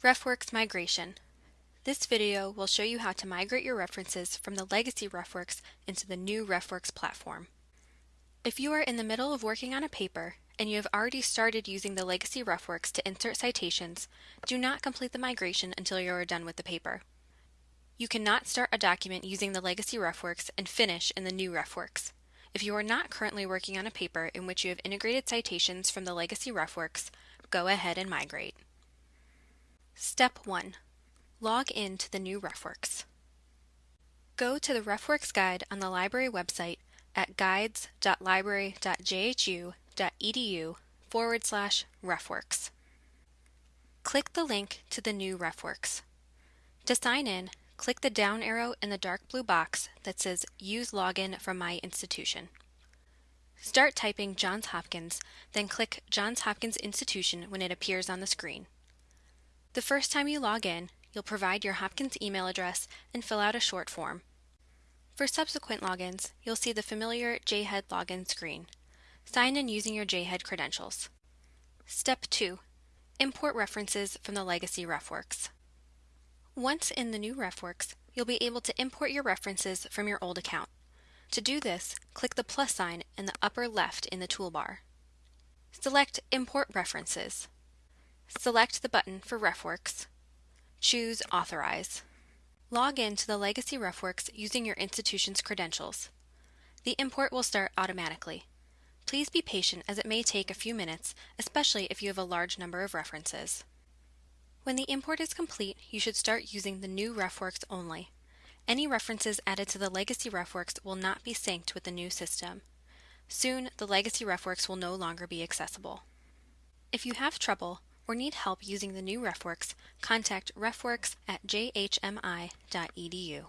RefWorks Migration. This video will show you how to migrate your references from the legacy RefWorks into the new RefWorks platform. If you are in the middle of working on a paper and you have already started using the legacy RefWorks to insert citations, do not complete the migration until you are done with the paper. You cannot start a document using the legacy RefWorks and finish in the new RefWorks. If you are not currently working on a paper in which you have integrated citations from the legacy RefWorks, go ahead and migrate. Step 1. Log in to the new RefWorks. Go to the RefWorks guide on the library website at guides.library.jhu.edu forward slash RefWorks. Click the link to the new RefWorks. To sign in, click the down arrow in the dark blue box that says Use Login from My Institution. Start typing Johns Hopkins, then click Johns Hopkins Institution when it appears on the screen. The first time you log in, you'll provide your Hopkins email address and fill out a short form. For subsequent logins, you'll see the familiar JHED login screen. Sign in using your JHED credentials. Step 2. Import references from the legacy RefWorks. Once in the new RefWorks, you'll be able to import your references from your old account. To do this, click the plus sign in the upper left in the toolbar. Select Import References. Select the button for RefWorks. Choose Authorize. Log in to the Legacy RefWorks using your institution's credentials. The import will start automatically. Please be patient as it may take a few minutes, especially if you have a large number of references. When the import is complete, you should start using the new RefWorks only. Any references added to the legacy RefWorks will not be synced with the new system. Soon, the legacy RefWorks will no longer be accessible. If you have trouble, or need help using the new RefWorks, contact refworks at jhmi.edu.